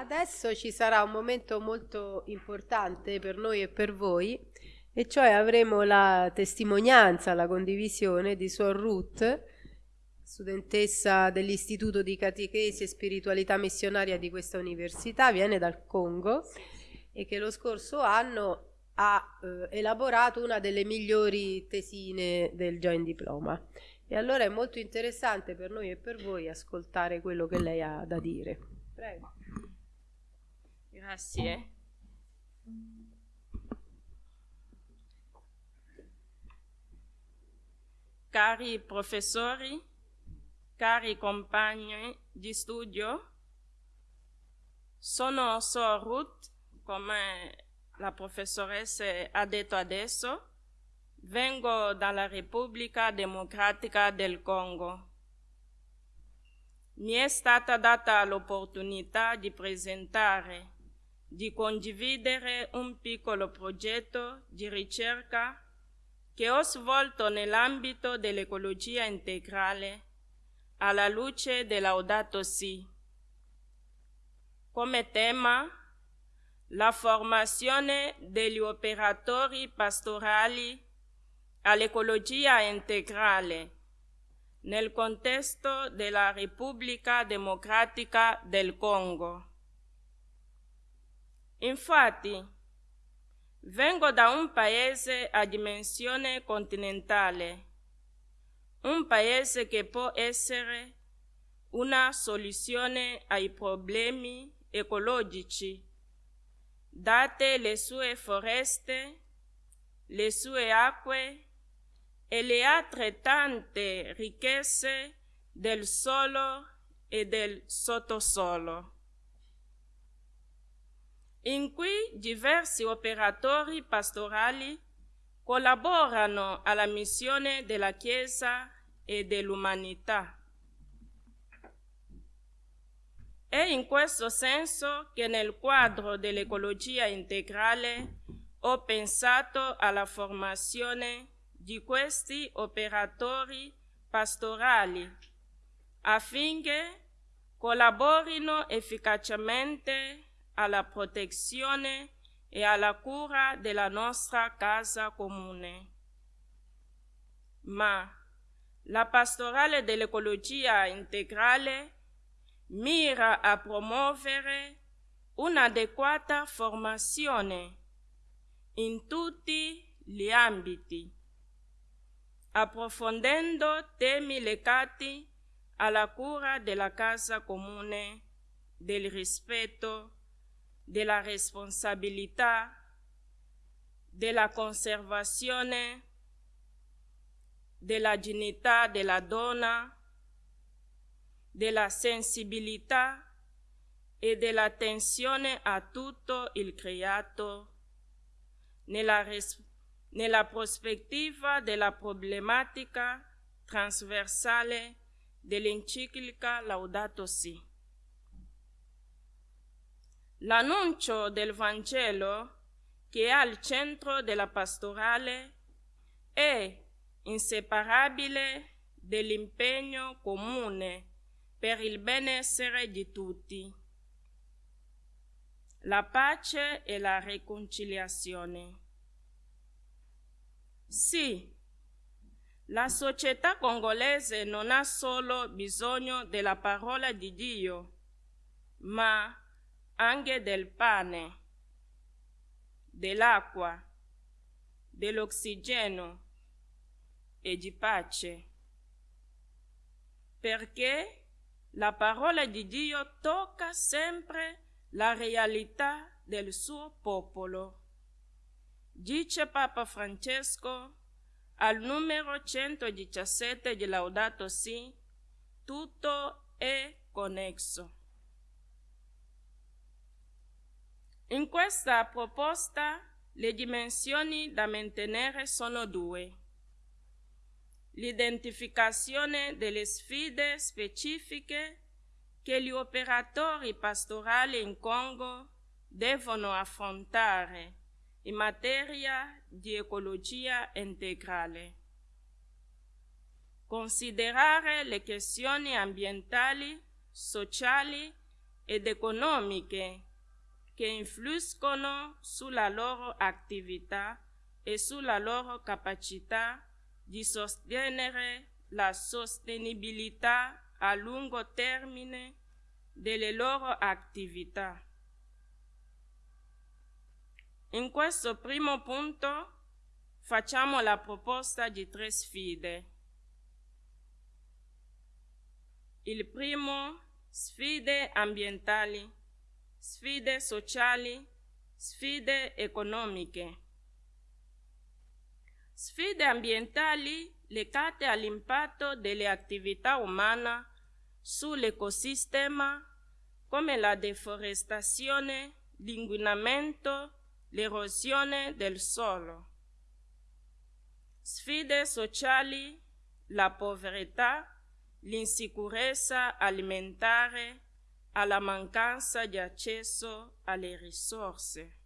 Adesso ci sarà un momento molto importante per noi e per voi, e cioè avremo la testimonianza, la condivisione di Suor Ruth, studentessa dell'Istituto di Catechesi e Spiritualità Missionaria di questa università, viene dal Congo e che lo scorso anno ha eh, elaborato una delle migliori tesine del Joint Diploma. E allora è molto interessante per noi e per voi ascoltare quello che lei ha da dire. Prego. Grazie. Cari professori, cari compagni di studio, sono Sor Ruth, come la professoressa ha detto adesso, vengo dalla Repubblica Democratica del Congo. Mi è stata data l'opportunità di presentare, di condividere un piccolo progetto di ricerca che ho svolto nell'ambito dell'ecologia integrale alla luce del Laudato Si. Come tema, la formazione degli operatori pastorali all'ecologia integrale nel contesto della Repubblica Democratica del Congo. Infatti, Vengo da un paese a dimensione continentale, un paese che può essere una soluzione ai problemi ecologici, date le sue foreste, le sue acque e le altrettante ricchezze del suolo e del sottosolo in cui diversi operatori pastorali collaborano alla missione della Chiesa e dell'umanità. È in questo senso che nel quadro dell'ecologia integrale ho pensato alla formazione di questi operatori pastorali affinché collaborino efficacemente alla protezione e alla cura della nostra casa comune. Ma la pastorale dell'ecologia integrale mira a promuovere un'adeguata formazione in tutti gli ambiti, approfondendo temi legati alla cura della casa comune, del rispetto della responsabilità, della conservazione, della dignità della donna, della sensibilità e dell'attenzione a tutto il creato nella, nella prospettiva della problematica trasversale dell'enciclica Laudato Si. L'annuncio del Vangelo, che è al centro della pastorale, è inseparabile dell'impegno comune per il benessere di tutti, la pace e la riconciliazione. Sì, la società congolese non ha solo bisogno della parola di Dio, ma anche del pane, dell'acqua, dell'ossigeno e di pace, perché la parola di Dio tocca sempre la realtà del suo popolo. Dice Papa Francesco al numero 117 di Laudato Si, tutto è connesso. In questa proposta le dimensioni da mantenere sono due. L'identificazione delle sfide specifiche che gli operatori pastorali in Congo devono affrontare in materia di ecologia integrale. Considerare le questioni ambientali, sociali ed economiche che influiscono sulla loro attività e sulla loro capacità di sostenere la sostenibilità a lungo termine delle loro attività. In questo primo punto facciamo la proposta di tre sfide. Il primo, sfide ambientali, sfide sociali, sfide economiche. Sfide ambientali legate all'impatto delle attività umane sull'ecosistema come la deforestazione, l'inquinamento, l'erosione del suolo. Sfide sociali, la povertà, l'insicurezza alimentare, alla mancanza di accesso alle risorse.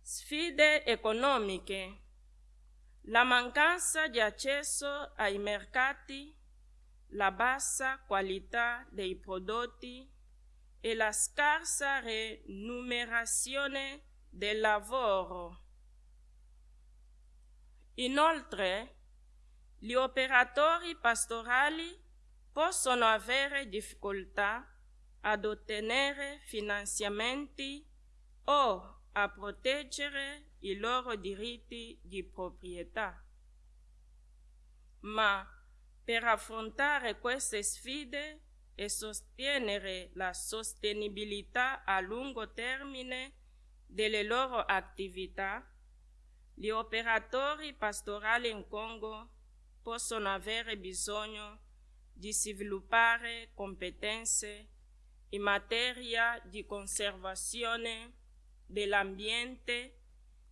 Sfide economiche, la mancanza di accesso ai mercati, la bassa qualità dei prodotti e la scarsa remunerazione del lavoro. Inoltre, gli operatori pastorali possono avere difficoltà ad ottenere finanziamenti o a proteggere i loro diritti di proprietà. Ma per affrontare queste sfide e sostenere la sostenibilità a lungo termine delle loro attività, gli operatori pastorali in Congo possono avere bisogno di sviluppare competenze in materia di conservazione dell'ambiente,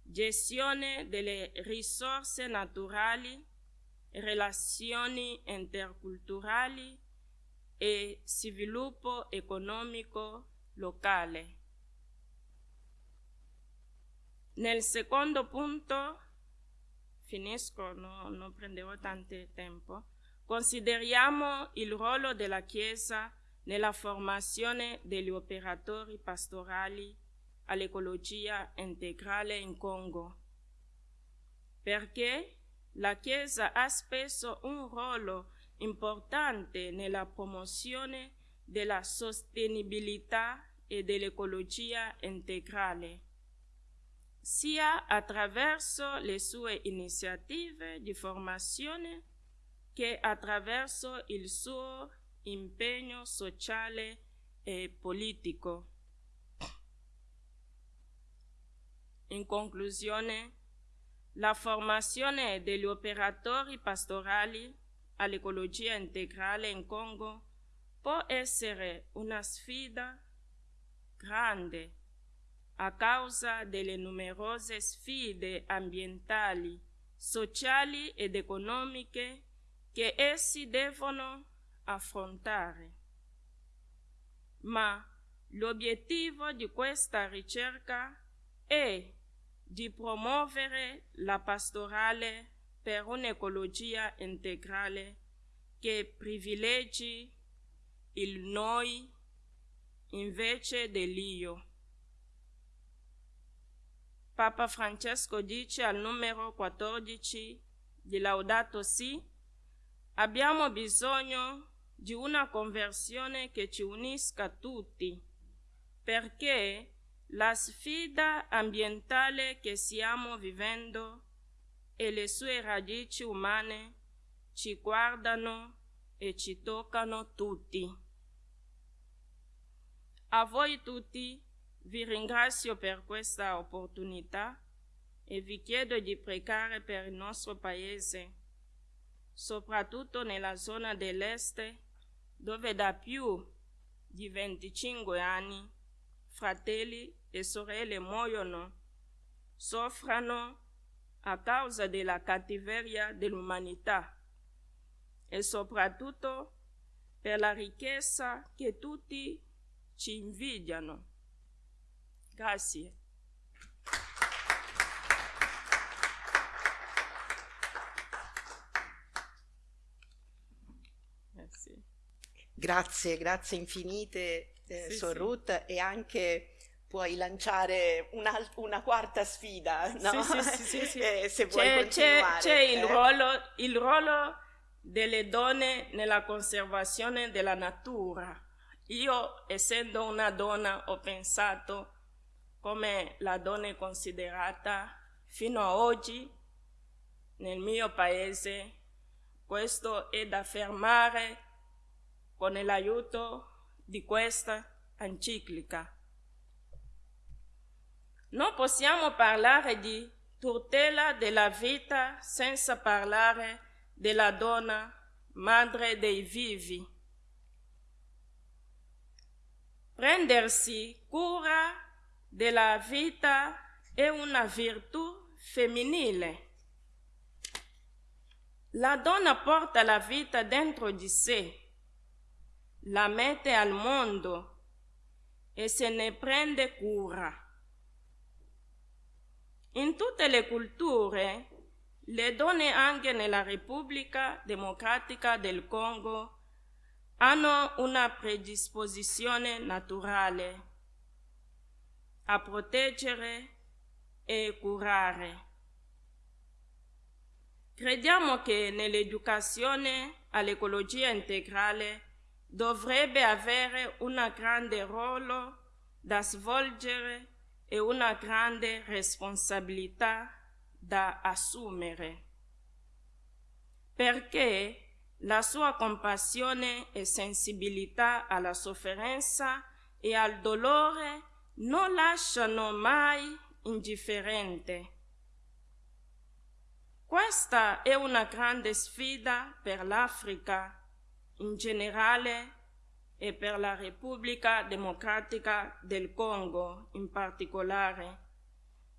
gestione delle risorse naturali, relazioni interculturali e sviluppo economico locale. Nel secondo punto, finisco, no, non prendevo tanto tempo, consideriamo il ruolo della Chiesa nella formazione degli operatori pastorali all'ecologia integrale in Congo, perché la Chiesa ha spesso un ruolo importante nella promozione della sostenibilità e dell'ecologia integrale, sia attraverso le sue iniziative di formazione che attraverso il suo impegno sociale e politico. In conclusione, la formazione degli operatori pastorali all'ecologia integrale in Congo può essere una sfida grande a causa delle numerose sfide ambientali, sociali ed economiche che essi devono affrontare. Ma l'obiettivo di questa ricerca è di promuovere la pastorale per un'ecologia integrale che privilegi il noi invece dell'io. Papa Francesco dice al numero 14 di Laudato Si, abbiamo bisogno di una conversione che ci unisca tutti, perché la sfida ambientale che stiamo vivendo e le sue radici umane ci guardano e ci toccano tutti. A voi tutti vi ringrazio per questa opportunità e vi chiedo di pregare per il nostro Paese, soprattutto nella zona dell'Est, dove da più di 25 anni fratelli e sorelle muoiono, soffrono a causa della cattiveria dell'umanità e soprattutto per la ricchezza che tutti ci invidiano. Grazie. Grazie, grazie infinite, eh, sì, Sor Ruth, e anche puoi lanciare una, una quarta sfida, no? Sì, sì, sì, sì eh, se vuoi c'è, continuare. C'è, c'è il, eh? ruolo, il ruolo delle donne nella conservazione della natura. Io, essendo una donna, ho pensato come la donna è considerata fino ad oggi nel mio paese. Questo è da fermare con l'aiuto di questa enciclica. Non possiamo parlare di tutela della vita senza parlare della donna, madre dei vivi. Prendersi cura della vita è una virtù femminile. La donna porta la vita dentro di sé la mette al mondo e se ne prende cura. In tutte le culture, le donne anche nella Repubblica Democratica del Congo hanno una predisposizione naturale a proteggere e curare. Crediamo che nell'educazione all'ecologia integrale dovrebbe avere un grande ruolo da svolgere e una grande responsabilità da assumere, perché la sua compassione e sensibilità alla sofferenza e al dolore non lasciano mai indifferente. Questa è una grande sfida per l'Africa in generale e per la Repubblica Democratica del Congo in particolare,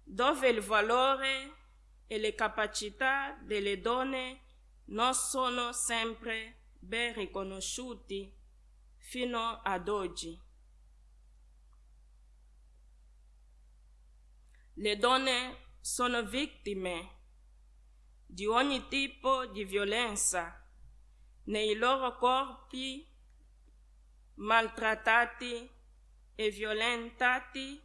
dove il valore e le capacità delle donne non sono sempre ben riconosciuti fino ad oggi. Le donne sono vittime di ogni tipo di violenza nei loro corpi maltrattati e violentati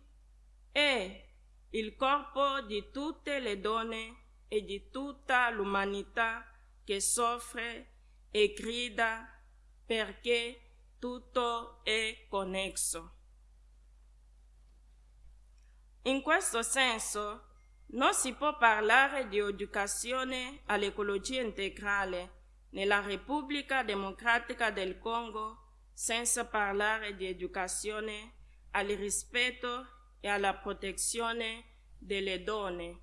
e il corpo di tutte le donne e di tutta l'umanità che soffre e grida perché tutto è connesso. In questo senso non si può parlare di educazione all'ecologia integrale nella Repubblica Democratica del Congo senza parlare di educazione al rispetto e alla protezione delle donne.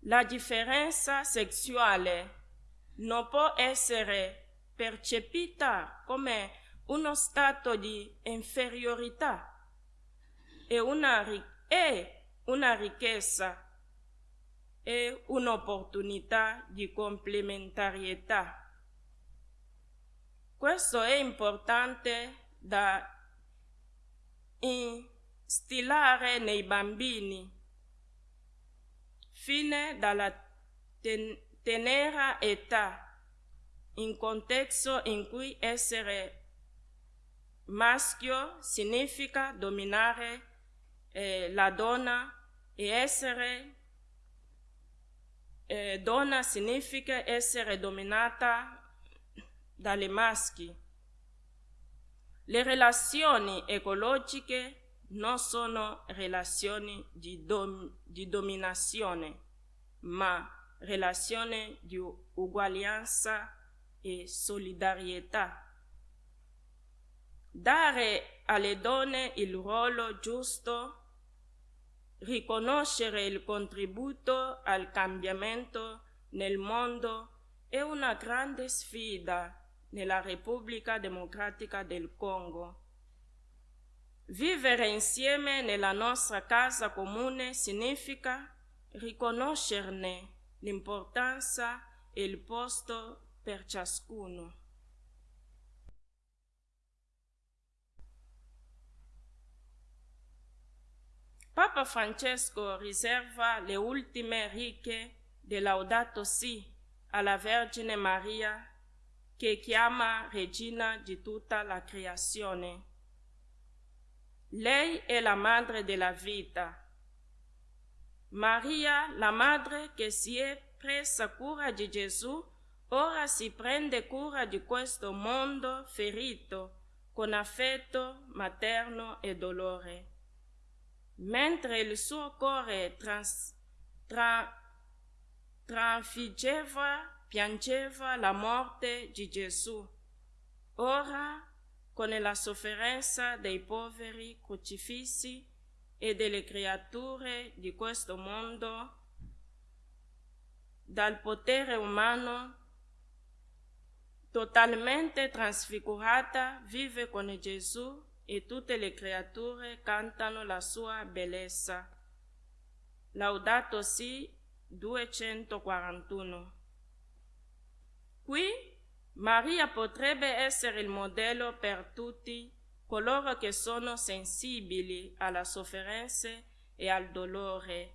La differenza sessuale non può essere percepita come uno stato di inferiorità e una, è una ricchezza e un'opportunità di complementarietà. Questo è importante da instillare nei bambini fine dalla ten tenera età, in contesto in cui essere maschio significa dominare eh, la donna e essere eh, donna significa essere dominata dalle maschi. Le relazioni ecologiche non sono relazioni di, dom di dominazione, ma relazioni di uguaglianza e solidarietà. Dare alle donne il ruolo giusto Riconoscere il contributo al cambiamento nel mondo è una grande sfida nella Repubblica Democratica del Congo. Vivere insieme nella nostra casa comune significa riconoscerne l'importanza e il posto per ciascuno. Papa Francesco riserva le ultime righe del Laudato Si alla Vergine Maria che chiama regina di tutta la creazione. Lei è la madre della vita. Maria, la madre che si è presa cura di Gesù, ora si prende cura di questo mondo ferito con affetto materno e dolore. Mentre il suo cuore trans, tra, trafiggeva piangeva la morte di Gesù. Ora, con la sofferenza dei poveri crocifissi e delle creature di questo mondo, dal potere umano totalmente trasfigurata, vive con Gesù e tutte le creature cantano la sua bellezza. Laudato si 241 Qui Maria potrebbe essere il modello per tutti coloro che sono sensibili alla sofferenza e al dolore,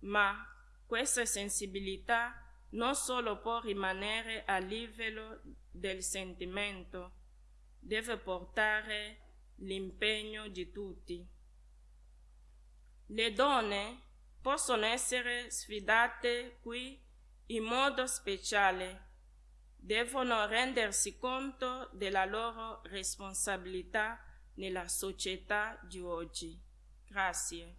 ma questa sensibilità non solo può rimanere a livello del sentimento, deve portare l'impegno di tutti. Le donne possono essere sfidate qui in modo speciale devono rendersi conto della loro responsabilità nella società di oggi. Grazie.